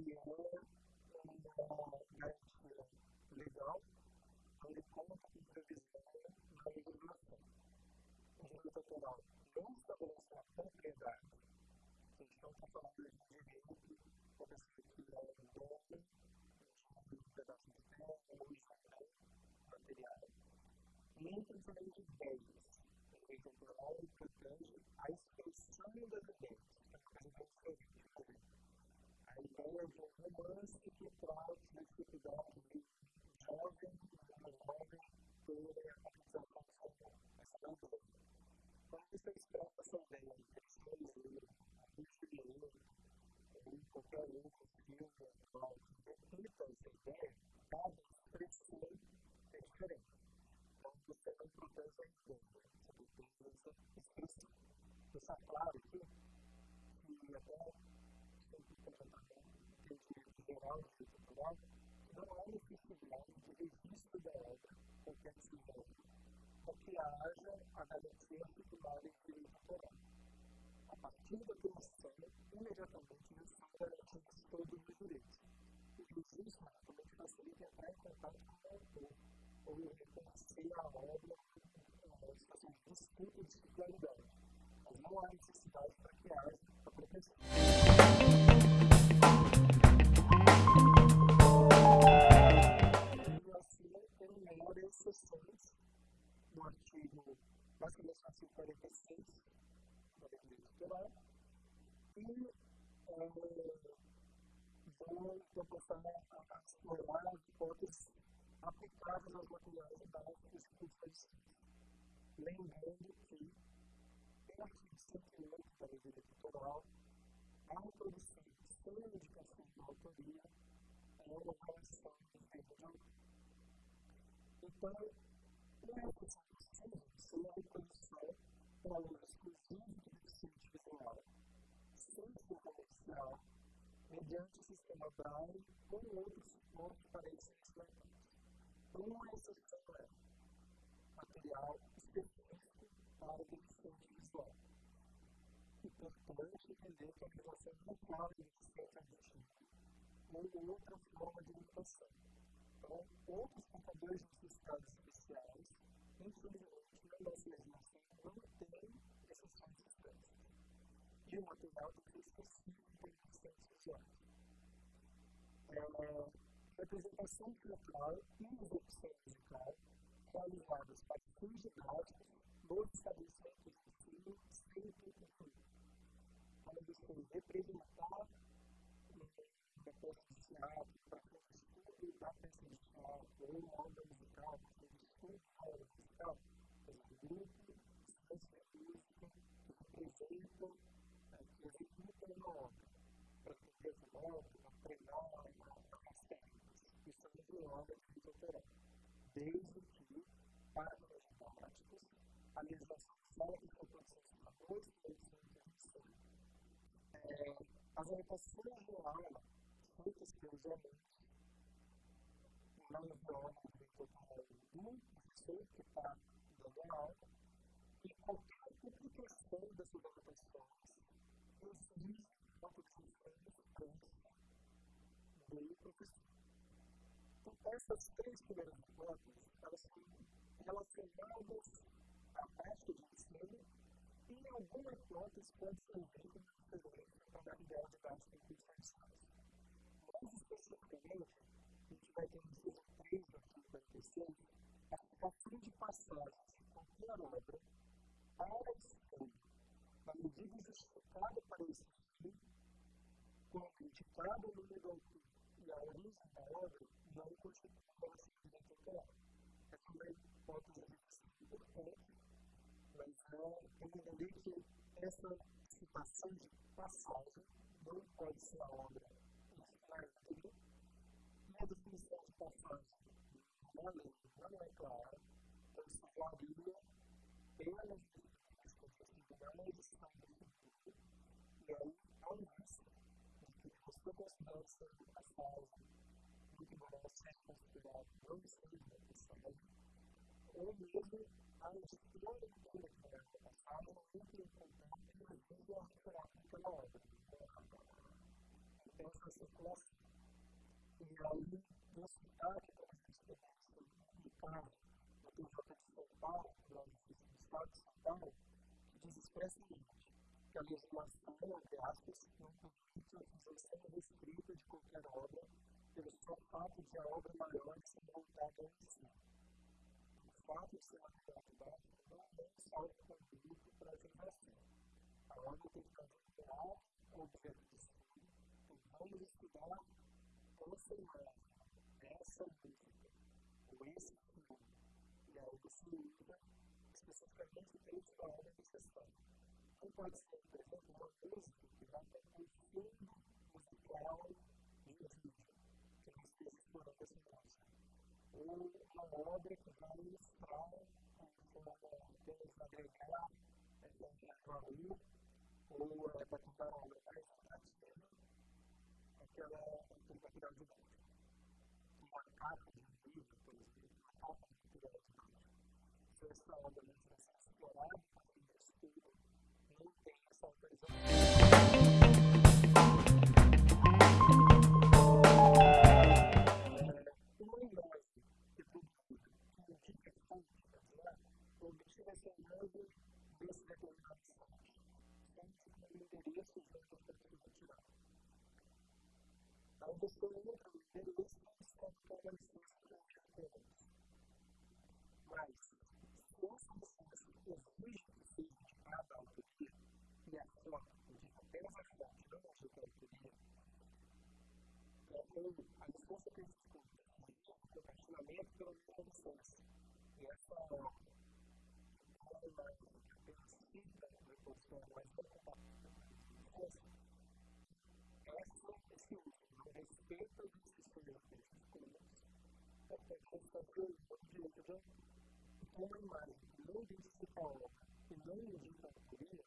Ele é uma garantia legal, ele conta com previsão não estabelece a propriedade, a gente não está falando de direito, como se tirar um dono, um pedaço de terra, ou de e, a expressão das ideias. A ideia de um romance que traz a dificuldade de jovem, uma jovem, toda a competição com essa a ideia. Quando você expressa essa ideia de pessoas, de ou qualquer outro filme, repita essa ideia, cada expressão é diferente. Então, você não propõe a ideia deixar claro aqui que até sempre tem que geral de cultural não há necessidade de registro da obra qualquer que seja para que haja a garantia titular em direito autoral. A partir da comissão, imediatamente já são garantidos todos os direitos. O registro também facilita entrar em contato com o autor ou reconhecer a obra situação de disputa de titularidade não há necessidade para que haja a proteção. Enumera exceções no artigo, basicamente no artigo 46 da lei eleitoral, e vou proporcionar a explorar as hipóteses aplicáveis aos materiais dados dos lembrando que artigo 108 da lei eleitoral, a introdução sem indicação de autoria é uma relação de direito de autor. Então, uma questão precisa ser a reprodução para uso exclusivo de deficiente visual, sem ser comercial, mediante o sistema Braille ou outro suporte para esse instrumento. Uma exceção é material específico para deficiente visual. Importante entender que a aplicação não pode deficiente auditivo ou outra forma de limitação. Então, outros computadores necessitados especiais, infelizmente, na nossa legislação não tem exceções específicas. E o material tem que ser específico para deficientes visuais. É, representação teatral e execução musical realizadas para fins didáticos nos estabelecimentos de ensino sempre incluídos. Quando você representar da peça de teatro, para de teatro, ou obra musical, o estudo da obra musical, por exemplo, grupo, instância música, que representam, que executam uma obra, para fazer essa obra, para treinar as técnicas. Isso é muito obra de autoral. Desde que, para os práticos, a legislação fala que a proteção para dois produtos é, as anotações no aula feitas pelos alunos não violam o direito autoral do professor que está dando aula e qualquer publicação dessas anotações incide na proteção do professor. Então, essas três primeiras hipóteses, elas são relacionadas a prática de ensino e, em alguma hipótese, pode servir como referência para a ideia de dados computerizais. Mais especificamente, a gente vai ter no inciso 3 do artigo 46 a aplicação de passagens de qualquer obra para estudo, na medida justificada para esse estudo, quando indicado o número do autor e a origem da obra não constitui direito autoral. Essa é uma hipótese importante mas é, entender que essa citação de passagem não pode ser a obra infinita e a definição de passagem na lei não é clara, então isso varia pelas definições tribunais e aí um risco de que você considere essa passagem muito poderá ser considerado não seja necessário, ou mesmo a editora que foi declarada passada não entra em contato e ajuda a recuperar aquela obra. Então, essa circulação. E aí, no cidade, como a publicado no TJ de São Paulo, no Estado de São Paulo, que diz expressamente que a legislação, entre aspas, não permite a utilização restrita de qualquer obra pelo só fato de a obra maior ser montada em si. O fato de ser material didático não é um saldo conduto para a geração. A obra tem que considerar o objeto de estudo, então vamos estudar essa imagem, essa música, ou esse filme, e aí você usa especificamente o texto da em questão. Não pode ser, por exemplo, uma música que vai ter um fundo musical de vídeo explorando esse negócio. Ou uma obra que vai ilustrar, temos agregar, a rua, ou é para contar uma obra mais prática, aquela, material de. Uma capa de vídeo, por exemplo, uma capa de material de vídeo. Se essa obra não tivesse explorada, o estudo não tem essa autorização. desse determinado site. Sempre com o endereço de onde você precisa tirar. Aí você entra no endereço e escolhe qual é a licença que você quer. Mas, se essa licença exige que seja de cada autoria, e a forma de apenas a fonte, não a de autoria, então, a licença que existe com o compartilhamento pela licença. E essa respeito aos sistemas físicos, até constatando que uma imagem que não identifica a obra e não indica a autoria,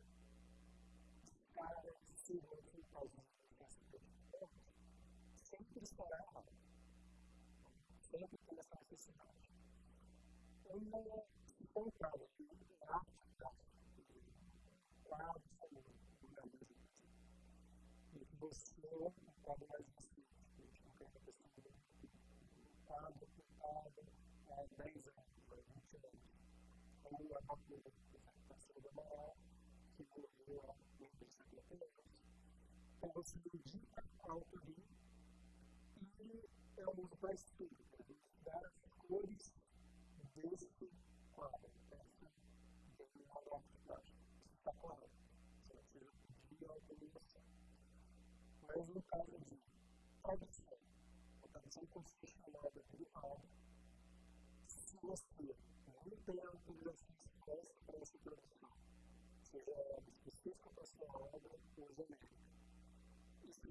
para se os identificações sempre estará errado. Sempre tem essa necessidade. Uma encontrada de prática, quadros como e que você pode mais deputado, deputado há 10 anos, 20 anos. Ou a própria representação da Amaral, que morreu há 50 anos. Então você indica a autoria e é um uso para estudo, para estudar as cores desse quadro, arquiteto. Isso está claro. Você vai pedir a autorização. Mas no caso de tradução, tradução constitucional tribunal, se você não tem a autorização expressa para essa tradução, seja ela específica para a sua obra ou genérica,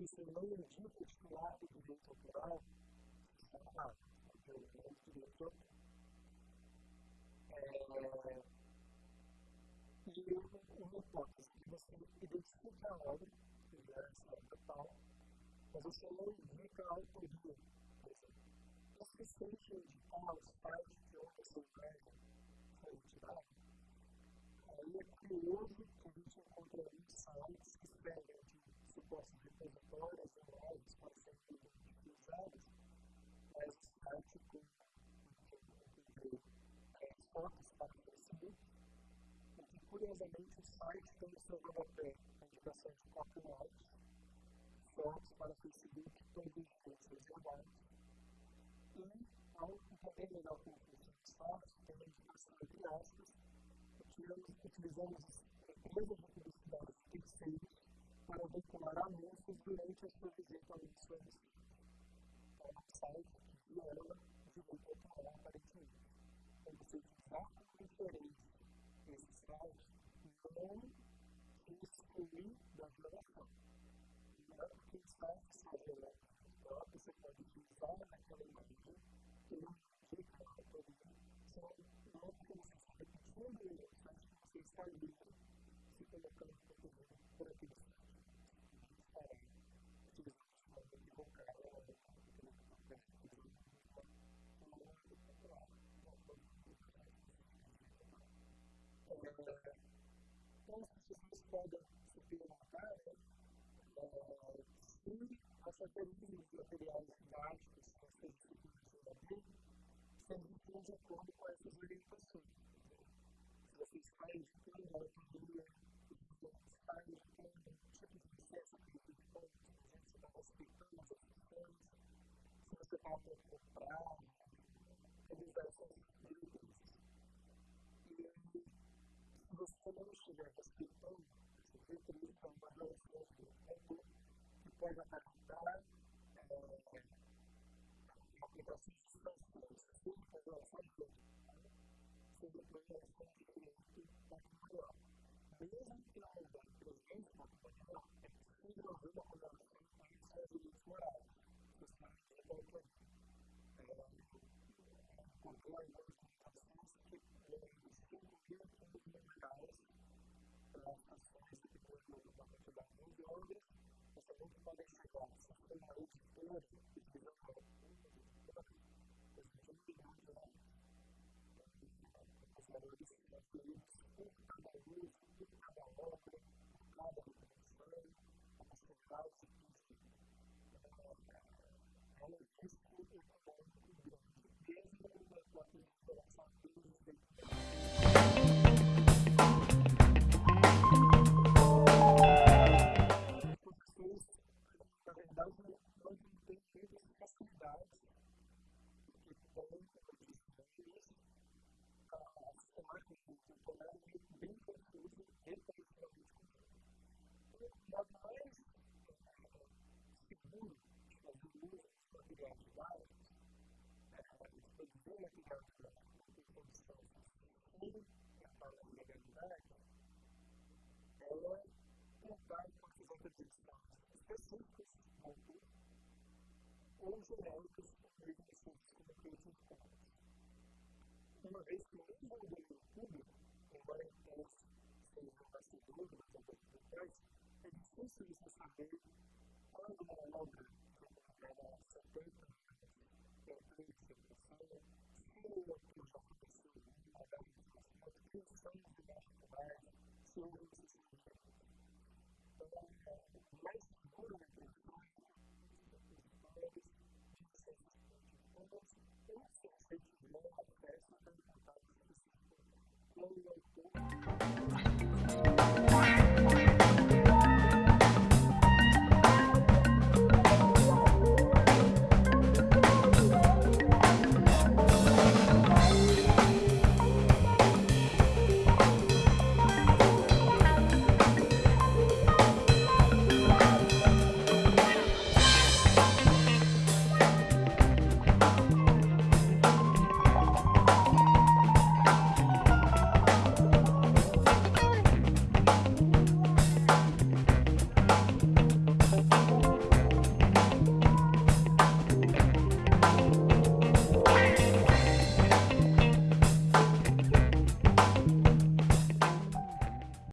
você não indica o titular do direito autoral, está errado, porque o direito autoral é, e uma hipótese que você identifica a obra, que é essa obra tal, mas você não indica a autoria o suficiente indicar os pais de outra sociedade foi retirado, aí é que a gente encontra aí sites que escrevem de supostos repositórios online para serem utilizados, mas o site com fotos para o Facebook, e que curiosamente o site tem no seu rodapé a indicação de copyright, fotos para o Facebook todos os direitos reservados, e ao entender melhor funciona o software, tem uma indicação entre aspas, utilizamos empresas de publicidade terceiros para veicular anúncios durante a sua visita ao visita. Então, é um site que viola direito autoral, aparentemente. Então, você utilizar como referência esse site não exclui da violação. Não porque o site seja próprio, você pode utilizar naquela imagem que não fica na autoria. Só não é porque você está repetindo ele, mas que você está livre se colocando por aquele site. Estará utilizando de forma Então, as pessoas podem se perguntar né, se as características materiais didáticas que vocês disciplinas se eles de acordo com essas orientações. Se vocês estão indicando a autonomia, se vocês estão indicando o tipo de processo que vocês estão, se está respeitando as opções, se você está tentando comprar, revisar essas experiências. Você não estiver respeitando, você utiliza uma relação de tempo que pode aparentar é, uma aplicação de situações relação de sobre a projeção de patrimonial. Mesmo que não haja presente patrimonial, é possível haver uma correlação com os direitos morais, justamente a autoria. Concordo com as comunicações ações que depois de uma quantidade muito grande, você nunca pode chegar a sistema editor que desenvolve valores financeiros por cada vez, por cada obra, por cada operação, a possibilidade de verdade, não têm tido facilidade que têm marketing temporário bem confuso referencialmente comum. O modo mais seguro de fazer dos materiais básicos, de produzir material de condições sem entrar na legalidade, é contar com essas autorizações específicas, ou genéricas, mesmo que sejam como creative commons uma vez que mesmo o domínio público, embora eles sejam bastidores das autoridades, é difícil você saber quando uma obra, como ela 70 é feita de educação, se aquilo já aconteceu em uma data de discussão, quem são os debates globais, se houve necessidade. Então, o mais seguro na questão de histórias, de ciências políticas, eu